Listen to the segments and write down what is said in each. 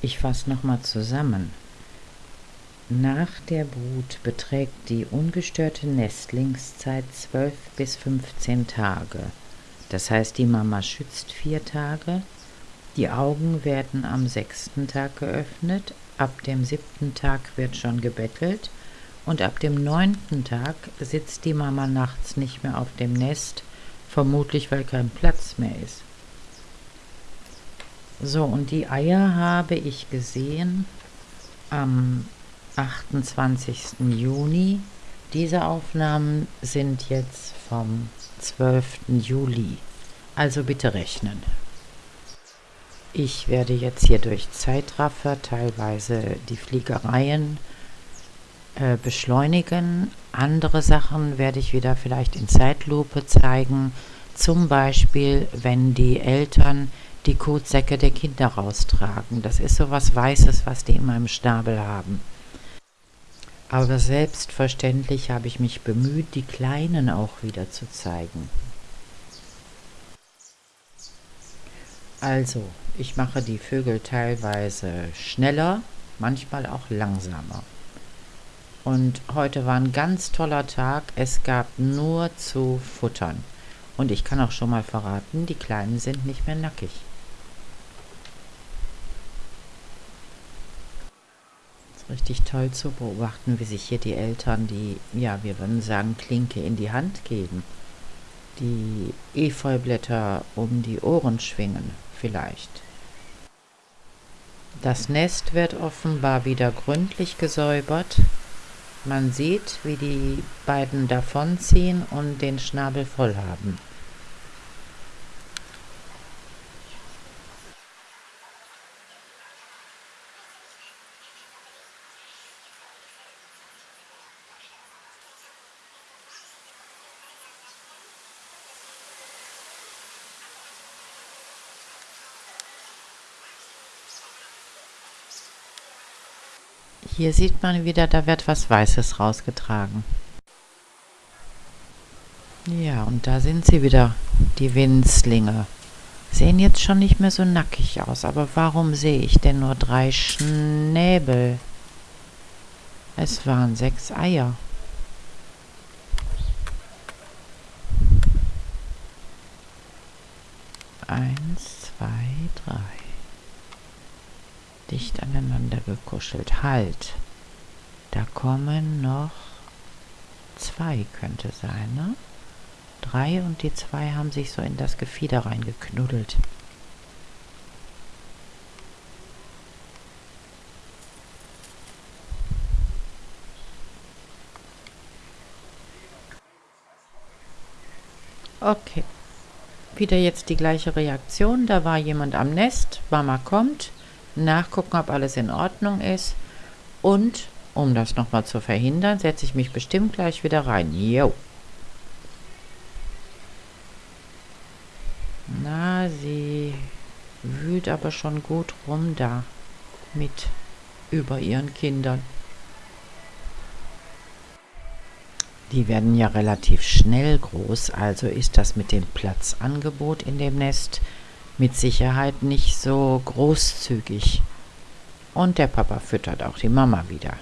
Ich fasse nochmal zusammen. Nach der Brut beträgt die ungestörte Nestlingszeit 12 bis 15 Tage. Das heißt, die Mama schützt vier Tage. Die Augen werden am sechsten Tag geöffnet. Ab dem siebten Tag wird schon gebettelt. Und ab dem neunten Tag sitzt die Mama nachts nicht mehr auf dem Nest, vermutlich weil kein Platz mehr ist. So, und die Eier habe ich gesehen am 28. Juni. Diese Aufnahmen sind jetzt vom 12. Juli. Also bitte rechnen. Ich werde jetzt hier durch Zeitraffer teilweise die Fliegereien äh, beschleunigen. Andere Sachen werde ich wieder vielleicht in Zeitlupe zeigen. Zum Beispiel, wenn die Eltern die Kotsäcke der Kinder raustragen. Das ist so was Weißes, was die immer im Schnabel haben. Aber selbstverständlich habe ich mich bemüht, die Kleinen auch wieder zu zeigen. Also, ich mache die Vögel teilweise schneller, manchmal auch langsamer. Und heute war ein ganz toller Tag. Es gab nur zu futtern. Und ich kann auch schon mal verraten, die Kleinen sind nicht mehr nackig. Richtig toll zu beobachten, wie sich hier die Eltern die, ja, wir würden sagen, Klinke in die Hand geben. Die Efeublätter um die Ohren schwingen, vielleicht. Das Nest wird offenbar wieder gründlich gesäubert. Man sieht, wie die beiden davonziehen und den Schnabel voll haben. Hier sieht man wieder, da wird was Weißes rausgetragen. Ja, und da sind sie wieder, die Winzlinge. Sehen jetzt schon nicht mehr so nackig aus, aber warum sehe ich denn nur drei Schnäbel? Es waren sechs Eier. Eins, zwei, drei dicht aneinander gekuschelt. Halt! Da kommen noch zwei, könnte sein, ne? Drei und die zwei haben sich so in das Gefieder reingeknuddelt. Okay. Wieder jetzt die gleiche Reaktion. Da war jemand am Nest. Mama kommt nachgucken, ob alles in Ordnung ist. Und, um das nochmal zu verhindern, setze ich mich bestimmt gleich wieder rein. Jo. Na, sie wühlt aber schon gut rum da mit über ihren Kindern. Die werden ja relativ schnell groß, also ist das mit dem Platzangebot in dem Nest mit Sicherheit nicht so großzügig. Und der Papa füttert auch die Mama wieder.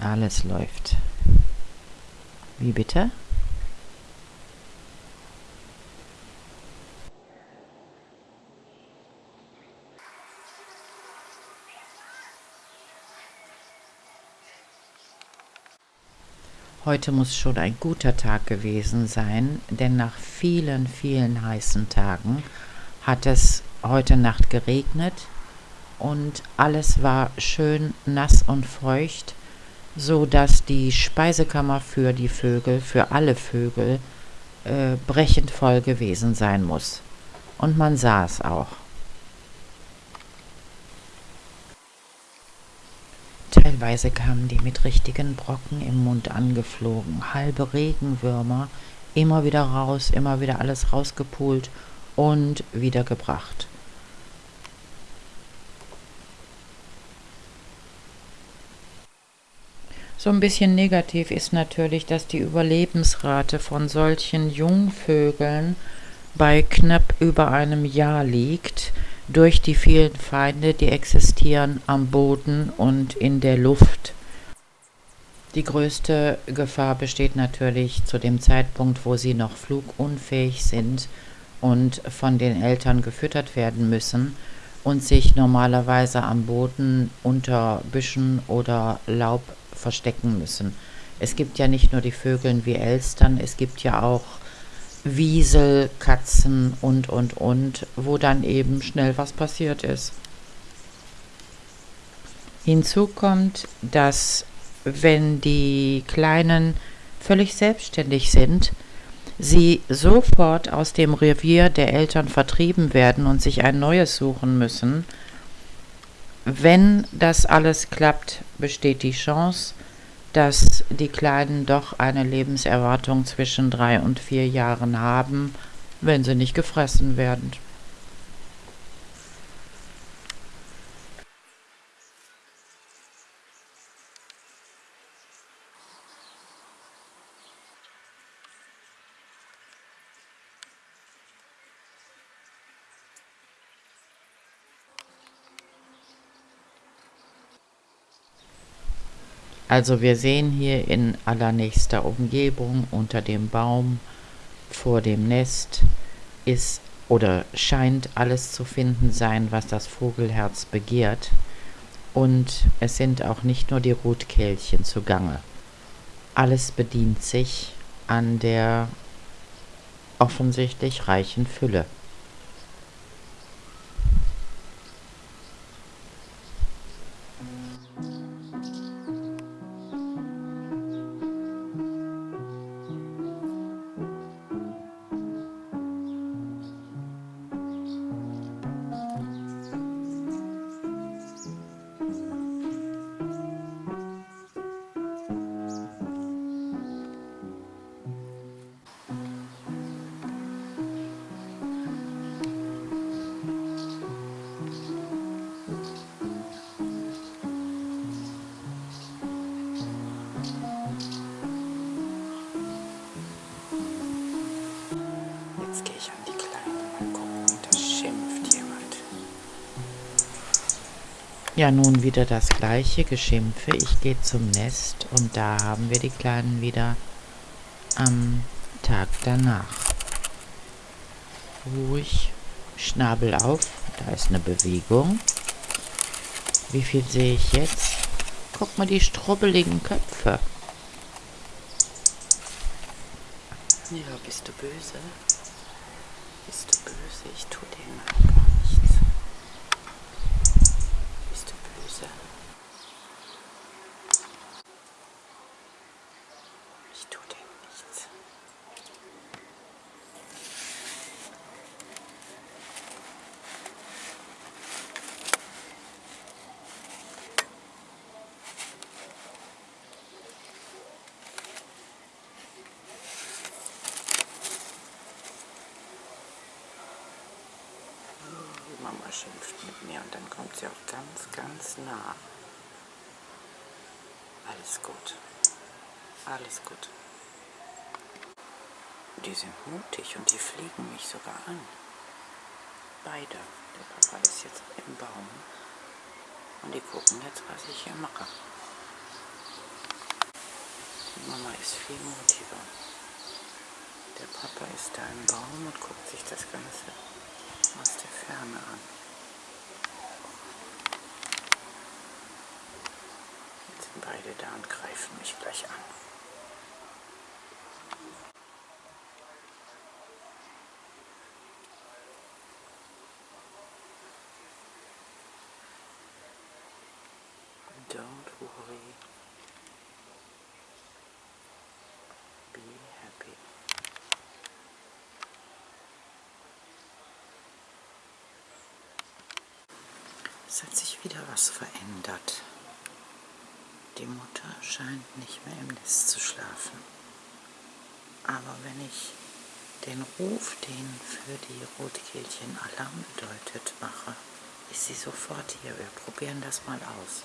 Alles läuft. Wie bitte? Heute muss schon ein guter Tag gewesen sein, denn nach vielen, vielen heißen Tagen hat es heute Nacht geregnet und alles war schön nass und feucht, so dass die Speisekammer für die Vögel, für alle Vögel, äh, brechend voll gewesen sein muss. Und man sah es auch. Teilweise kamen die mit richtigen Brocken im Mund angeflogen, halbe Regenwürmer, immer wieder raus, immer wieder alles rausgepult und wieder gebracht. So ein bisschen negativ ist natürlich, dass die Überlebensrate von solchen Jungvögeln bei knapp über einem Jahr liegt, durch die vielen Feinde, die existieren am Boden und in der Luft. Die größte Gefahr besteht natürlich zu dem Zeitpunkt, wo sie noch flugunfähig sind und von den Eltern gefüttert werden müssen und sich normalerweise am Boden unter Büschen oder Laub verstecken müssen. Es gibt ja nicht nur die Vögel wie Elstern, es gibt ja auch Wiesel, Katzen und, und, und, wo dann eben schnell was passiert ist. Hinzu kommt, dass wenn die Kleinen völlig selbstständig sind, sie sofort aus dem Revier der Eltern vertrieben werden und sich ein neues suchen müssen. Wenn das alles klappt, besteht die Chance, dass die Kleinen doch eine Lebenserwartung zwischen drei und vier Jahren haben, wenn sie nicht gefressen werden. Also wir sehen hier in allernächster Umgebung unter dem Baum vor dem Nest ist oder scheint alles zu finden sein, was das Vogelherz begehrt. Und es sind auch nicht nur die Rotkehlchen zugange. Alles bedient sich an der offensichtlich reichen Fülle. Ja, nun wieder das gleiche Geschimpfe. Ich gehe zum Nest und da haben wir die Kleinen wieder am Tag danach. Ruhig, Schnabel auf, da ist eine Bewegung. Wie viel sehe ich jetzt? Guck mal die strubbeligen Köpfe. Ja, bist du böse? Bist du böse? Ich tu dir mal gar nichts. Mama schimpft mit mir und dann kommt sie auch ganz, ganz nah. Alles gut. Alles gut. Die sind mutig und die fliegen mich sogar an. Beide. Der Papa ist jetzt im Baum. Und die gucken jetzt, was ich hier mache. Die Mama ist viel mutiger. Der Papa ist da im Baum und guckt sich das Ganze aus der Ferne an. Sind beide da und greifen mich gleich an. Don't worry. Be happy. Es hat sich wieder was verändert. Die Mutter scheint nicht mehr im Nest zu schlafen. Aber wenn ich den Ruf, den für die Rotkehlchen Alarm bedeutet, mache, ist sie sofort hier. Wir probieren das mal aus.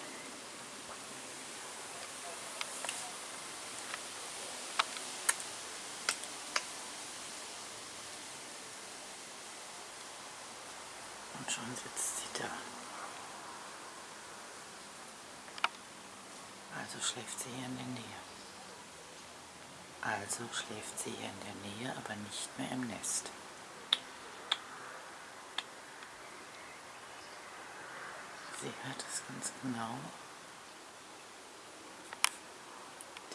Und schon sitzt sie da. Also schläft sie hier in der Nähe. Also schläft sie hier in der Nähe, aber nicht mehr im Nest. Sie hört es ganz genau.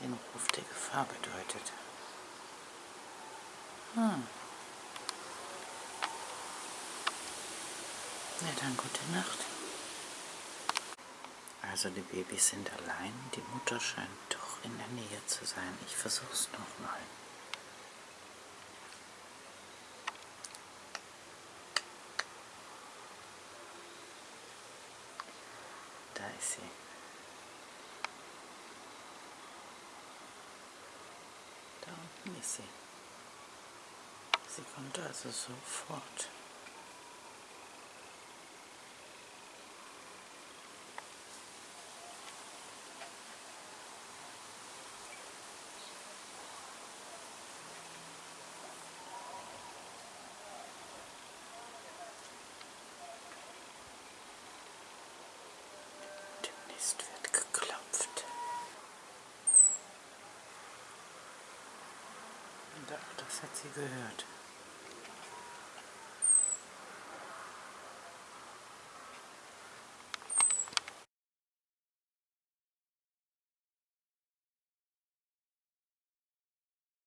Den Ruf der Gefahr bedeutet. Hm. Na dann gute Nacht. Also die Babys sind allein, die Mutter scheint doch in der Nähe zu sein. Ich versuch's nochmal. Da ist sie. Da unten ist sie. Sie kommt also sofort. Demnächst wird geklopft. Das hat sie gehört.